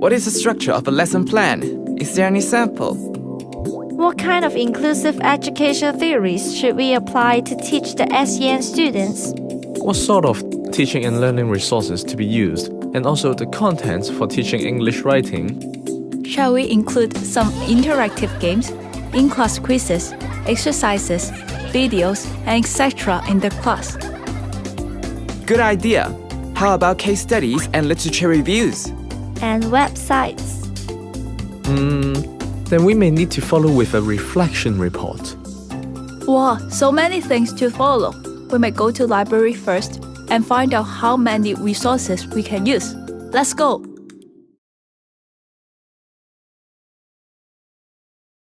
What is the structure of a lesson plan? Is there any sample? What kind of inclusive education theories should we apply to teach the SEN students? What sort of teaching and learning resources to be used, and also the contents for teaching English writing? Shall we include some interactive games, in-class quizzes, exercises, videos, and etc. in the class? Good idea. How about case studies and literature reviews? And websites. Hmm, then we may need to follow with a reflection report. Wow, so many things to follow. We may go to library first and find out how many resources we can use. Let's go!